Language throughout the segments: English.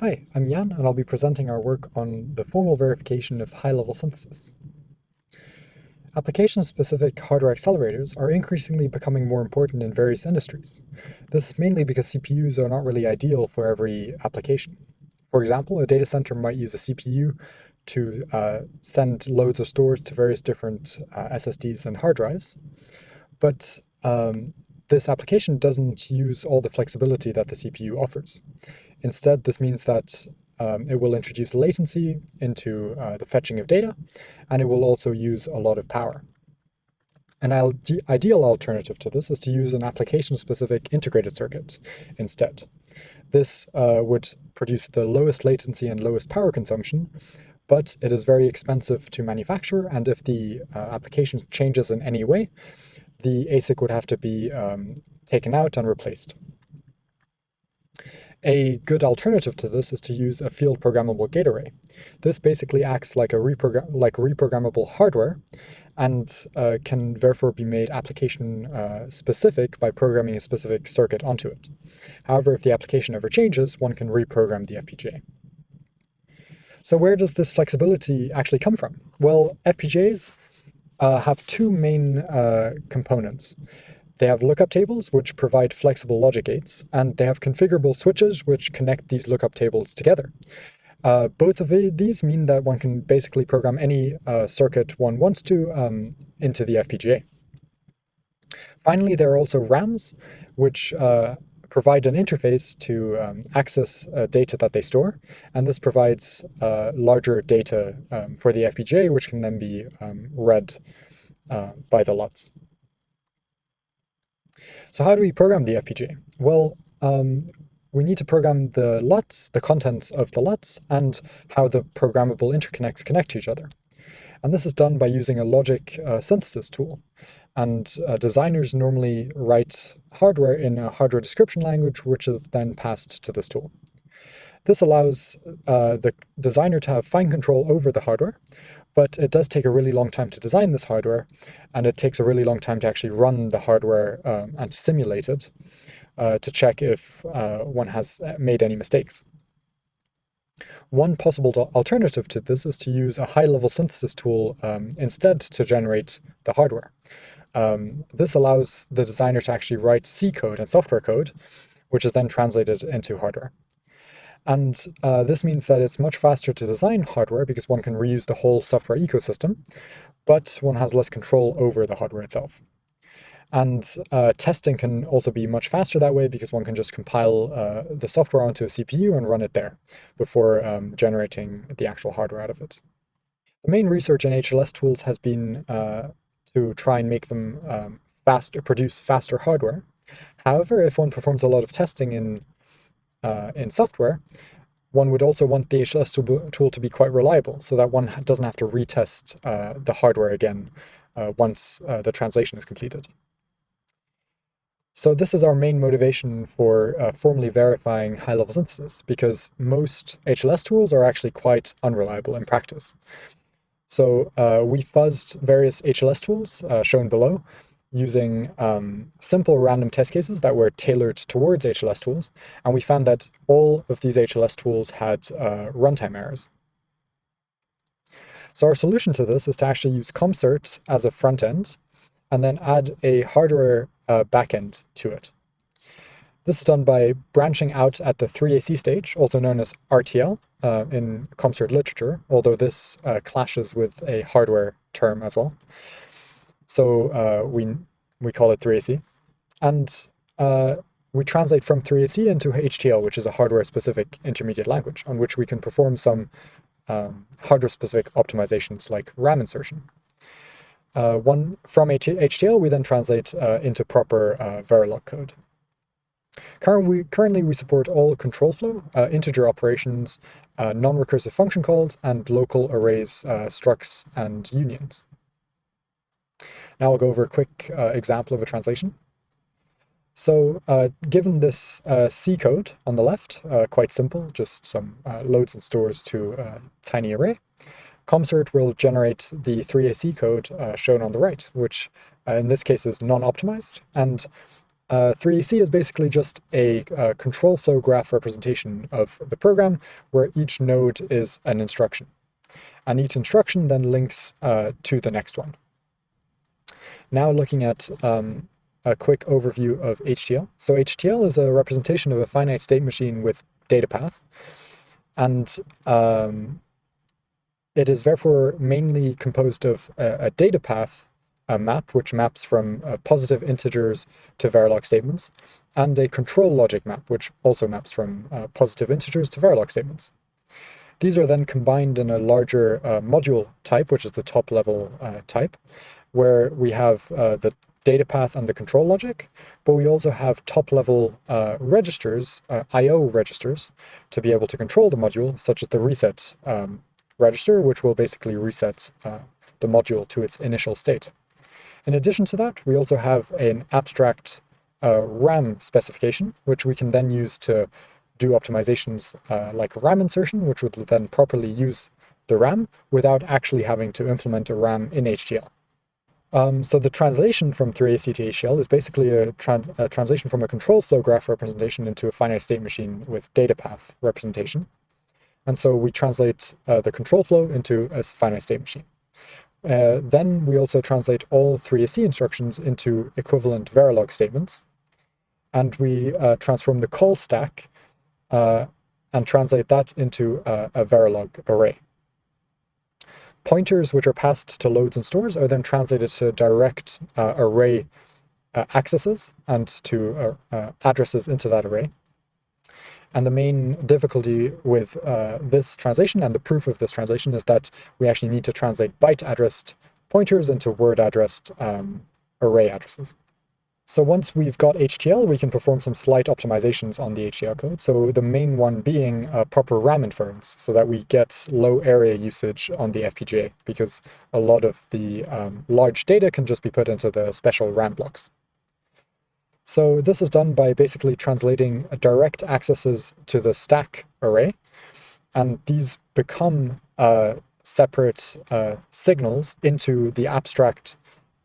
Hi, I'm Jan, and I'll be presenting our work on the formal verification of high-level synthesis. Application-specific hardware accelerators are increasingly becoming more important in various industries. This is mainly because CPUs are not really ideal for every application. For example, a data center might use a CPU to uh, send loads of stores to various different uh, SSDs and hard drives, but um, this application doesn't use all the flexibility that the CPU offers. Instead, this means that um, it will introduce latency into uh, the fetching of data, and it will also use a lot of power. An ideal alternative to this is to use an application-specific integrated circuit instead. This uh, would produce the lowest latency and lowest power consumption, but it is very expensive to manufacture, and if the uh, application changes in any way, the ASIC would have to be um, taken out and replaced. A good alternative to this is to use a field programmable gate array. This basically acts like a reprogram like reprogrammable hardware and uh, can therefore be made application uh, specific by programming a specific circuit onto it. However, if the application ever changes, one can reprogram the FPGA. So where does this flexibility actually come from? Well, FPGAs uh, have two main uh, components. They have lookup tables, which provide flexible logic gates, and they have configurable switches, which connect these lookup tables together. Uh, both of these mean that one can basically program any uh, circuit one wants to um, into the FPGA. Finally, there are also RAMs, which uh, provide an interface to um, access uh, data that they store, and this provides uh, larger data um, for the FPGA, which can then be um, read uh, by the LUTs. So how do we program the FPGA? Well, um, we need to program the LUTs, the contents of the LUTs, and how the programmable interconnects connect to each other. And this is done by using a logic uh, synthesis tool. And uh, designers normally write hardware in a hardware description language, which is then passed to this tool. This allows uh, the designer to have fine control over the hardware, but it does take a really long time to design this hardware, and it takes a really long time to actually run the hardware um, and to simulate it uh, to check if uh, one has uh, made any mistakes. One possible alternative to this is to use a high-level synthesis tool um, instead to generate the hardware. Um, this allows the designer to actually write C code and software code, which is then translated into hardware. And uh, this means that it's much faster to design hardware because one can reuse the whole software ecosystem, but one has less control over the hardware itself. And uh, testing can also be much faster that way because one can just compile uh, the software onto a CPU and run it there before um, generating the actual hardware out of it. The main research in HLS tools has been uh, to try and make them um, faster, produce faster hardware. However, if one performs a lot of testing in, uh, in software, one would also want the HLS tool to be quite reliable so that one doesn't have to retest uh, the hardware again uh, once the translation is completed. So this is our main motivation for uh, formally verifying high-level synthesis, because most HLS tools are actually quite unreliable in practice. So uh, we fuzzed various HLS tools, uh, shown below, using um, simple random test cases that were tailored towards HLS tools, and we found that all of these HLS tools had uh, runtime errors. So our solution to this is to actually use CompCert as a front end, and then add a hardware uh, backend to it. This is done by branching out at the 3AC stage, also known as RTL uh, in CompCert literature, although this uh, clashes with a hardware term as well. So uh, we, we call it 3AC. And uh, we translate from 3AC into HTL, which is a hardware-specific intermediate language, on which we can perform some um, hardware-specific optimizations like RAM insertion. Uh, one from HTL, we then translate uh, into proper Verilog code. Currently we, support all control flow, uh, integer operations, uh, non-recursive function calls, and local arrays, uh, structs, and unions. Now I'll go over a quick example of a translation. So given this C code on the left, quite simple, just some loads and stores to a tiny array, CompCert will generate the 3AC code uh, shown on the right, which uh, in this case is non-optimized. And Uh, 3AC is basically just a, a, control flow graph representation of the program where each node is an instruction. And each instruction then links uh, to the next one. Now looking at um, a quick overview of HTL. So HTL is a representation of a finite state machine with data path. And um, it is therefore mainly composed of a, a data path a map, which maps from uh, positive integers to Verilog statements, and a control logic map, which also maps from uh, positive integers to Verilog statements. These are then combined in a larger uh, module type, which is the top level uh, type, where we have uh, the data path and the control logic, but we also have top-level uh, registers, I.O. registers, to be able to control the module, such as the reset um, register, which will basically reset the module to its initial state. In addition to that, we also have an abstract uh, RAM specification, which we can then use to do optimizations uh, like RAM insertion, which would then properly use the RAM without actually having to implement a RAM in HDL. Um, so the translation from 3AC to HTL is basically a, a, translation from a control flow graph representation into a finite state machine with data path representation. And so we translate uh, the control flow into a finite state machine. Uh, then we also translate all 3AC instructions into equivalent Verilog statements. And we uh, transform the call stack uh, and translate that into a, a Verilog array. Pointers which are passed to loads and stores are then translated to direct uh, array uh, accesses and to uh, uh addresses into that array. And the main difficulty with uh, this translation and the proof of this translation is that we actually need to translate byte addressed pointers into word addressed um, array addresses. So once we've got HTL, we can perform some slight optimizations on the HTL code. So the main one being a proper RAM inference, so that we get low area usage on the FPGA, because a lot of the um, large data can just be put into the special RAM blocks. So this is done by basically translating direct accesses to the stack array, and these become uh, separate uh, signals into the abstract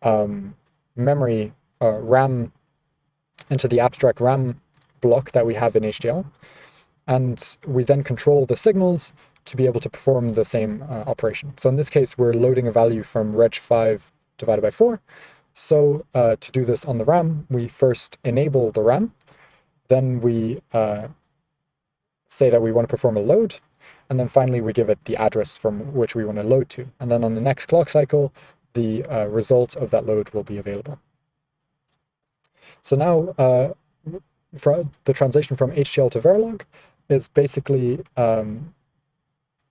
um, memory uh, RAM into the abstract RAM block that we have in HDL. And we then control the signals to be able to perform the same uh, operation. So in this case, we're loading a value from reg5 divided by 4. So uh, to do this on the RAM, we first enable the RAM. Then we uh, say that we want to perform a load. And then finally, we give it the address from which we want to load to. And then on the next clock cycle, the uh, result of that load will be available. So now uh, the translation from HTL to Verilog is basically um,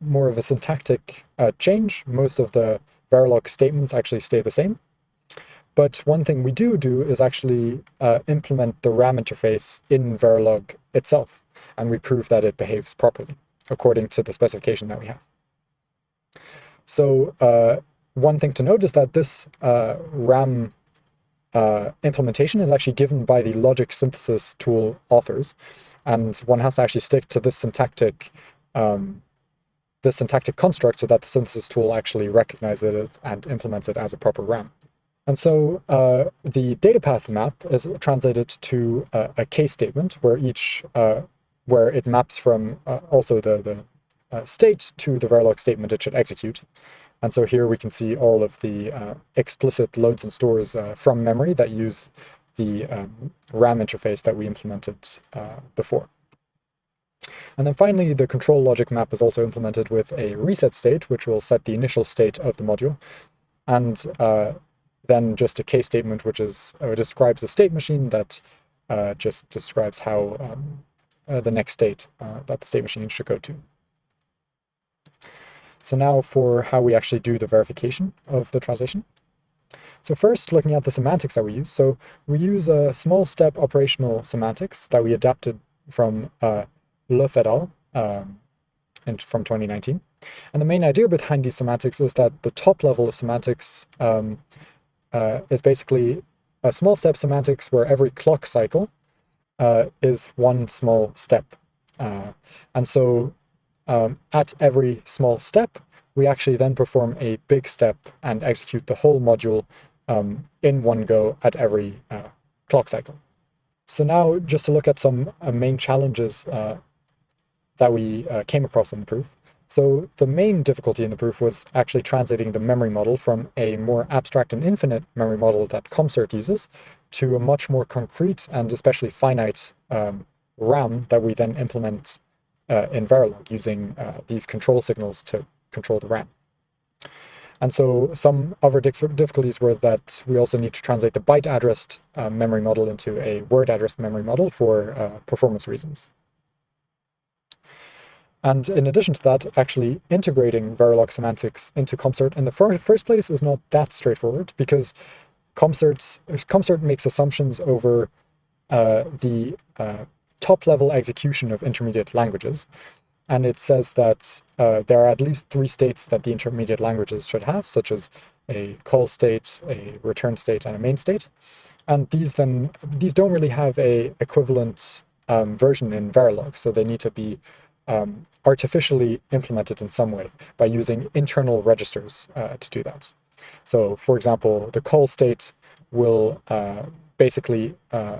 more of a syntactic uh, change. Most of the Verilog statements actually stay the same. But one thing we do do is actually uh, implement the RAM interface in Verilog itself, and we prove that it behaves properly according to the specification that we have. So uh, one thing to note is that this uh, RAM uh, implementation is actually given by the logic synthesis tool authors, and one has to actually stick to this syntactic um, this syntactic construct so that the synthesis tool actually recognizes it and implements it as a proper RAM. And so uh, the data path map is translated to a, a case statement where each uh, where it maps from uh, also the the uh, state to the Verilog statement it should execute. And so here we can see all of the uh, explicit loads and stores uh, from memory that use the um, RAM interface that we implemented uh, before. And then finally, the control logic map is also implemented with a reset state, which will set the initial state of the module, and uh, then just a case statement, which is uh, describes a state machine that uh, just describes how um, the next state that the state machine should go to. So now for how we actually do the verification of the translation. So first, looking at the semantics that we use. So we use a small step operational semantics that we adapted from uh, Lööw et al. Um, from 2019. And the main idea behind these semantics is that the top level of semantics um, uh, is basically a small step semantics where every clock cycle uh, is one small step. Uh, and so um, at every small step, we actually then perform a big step and execute the whole module um, in one go at every uh, clock cycle. So now just to look at some uh, main challenges uh, that we came across in the proof. So the main difficulty in the proof was actually translating the memory model from a more abstract and infinite memory model that CompCert uses to a much more concrete and especially finite um, RAM that we then implement uh, in Verilog using uh, these control signals to control the RAM. And so some other difficulties were that we also need to translate the byte addressed uh, memory model into a word addressed memory model for uh, performance reasons. And in addition to that, actually integrating Verilog semantics into CompCert in the fir first place is not that straightforward because CompCert, CompCert makes assumptions over uh, the uh, top-level execution of intermediate languages. And it says that uh, there are at least three states that the intermediate languages should have, such as a call state, a return state, and a main state. And these then these don't really have a equivalent um, version in Verilog, so they need to be um, artificially implemented in some way by using internal registers uh, to do that. So, for example, the call state will uh, basically uh,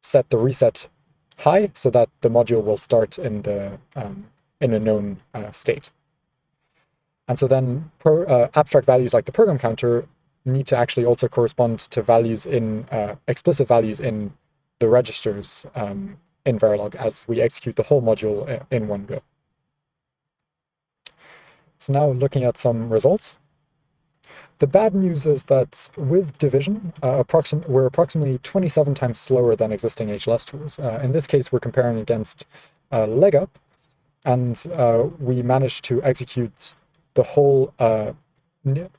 set the reset high so that the module will start in the um, in a known uh, state. And so then pro, uh, abstract values like the program counter need to actually also correspond to values in uh, explicit values in the registers um, in Verilog as we execute the whole module in one go. So now looking at some results. The bad news is that with division, uh, approxim we're approximately 27 times slower than existing HLS tools. Uh, in this case, we're comparing against uh, LegUp, and uh, we managed to execute the whole uh,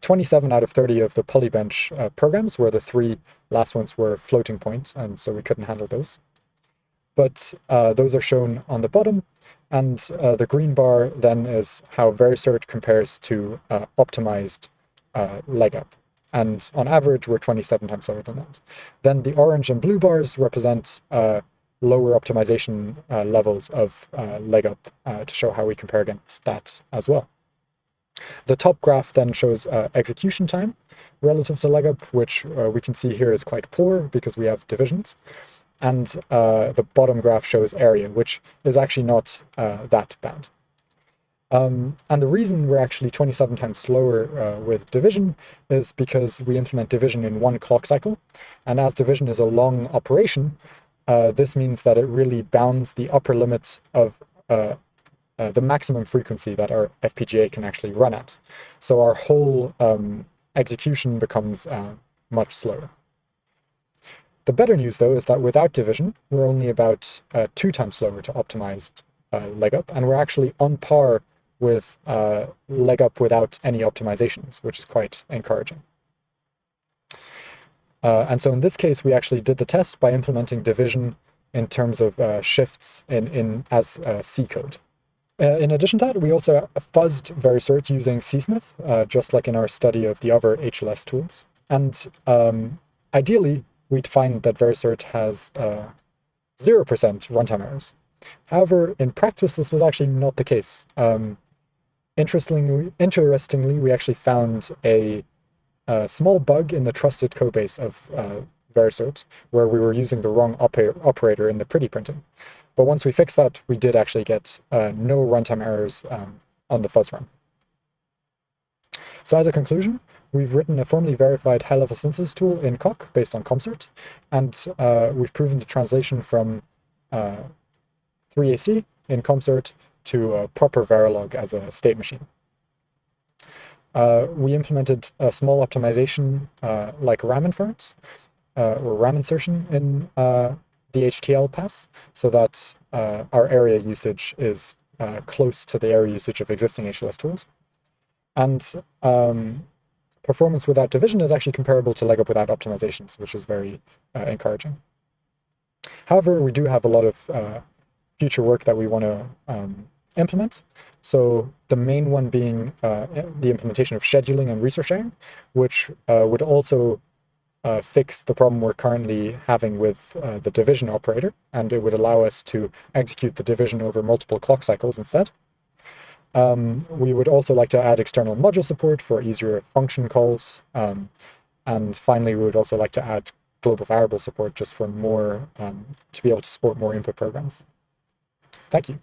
27 out of 30 of the Polybench uh, programs, where the three last ones were floating points, and so we couldn't handle those. But uh, those are shown on the bottom, and the green bar then is how Vericert compares to optimized uh, LegUp. And on average, we're 27 times lower than that. Then the orange and blue bars represent uh, lower optimization uh, levels of uh, LegUp uh, to show how we compare against that as well. The top graph then shows uh, execution time relative to LegUp, which we can see here is quite poor because we have divisions. And the bottom graph shows area, which is actually not that bad. Um, and the reason we're actually 27 times slower uh, with division is because we implement division in one clock cycle. And as division is a long operation, uh, this means that it really bounds the upper limits of uh, uh the maximum frequency that our FPGA can actually run at. So our whole um, execution becomes uh, much slower. The better news, though, is that without division, we're only about uh, two times slower to optimize LegUp, and we're actually on par with uh, LegUp without any optimizations, which is quite encouraging. Uh, and so in this case, we actually did the test by implementing division in terms of uh, shifts in, in as uh, C code. Uh, in addition to that, we also fuzzed Vericert using CSmith, uh, just like in our study of the other HLS tools. And um, ideally, we'd find that Vericert has 0% runtime errors. However, in practice, this was actually not the case. Um, Interestingly, interestingly, we actually found a, a small bug in the trusted codebase of uh, Vericert, where we were using the wrong oper operator in the pretty printing. But once we fixed that, we did actually get uh, no runtime errors um, on the fuzz run. So as a conclusion, we've written a formally verified high-level synthesis tool in Coq based on CompCert, and uh, we've proven the translation from uh, 3AC in CompCert to a proper Verilog as a state machine. Uh, we implemented a small optimization uh, like RAM inference uh, or RAM insertion in uh, the HTL pass so that our area usage is close to the area usage of existing HLS tools. And um, performance without division is actually comparable to LegUp without optimizations, which is very encouraging. However, we do have a lot of future work that we want to um, implement. So the main one being uh, the implementation of scheduling and resource sharing, which uh, would also uh, fix the problem we're currently having with uh, the division operator, and it would allow us to execute the division over multiple clock cycles instead. Um, we would also like to add external module support for easier function calls. Um, and finally, we would also like to add global variable support just for more, um, to be able to support more input programs. Thank you.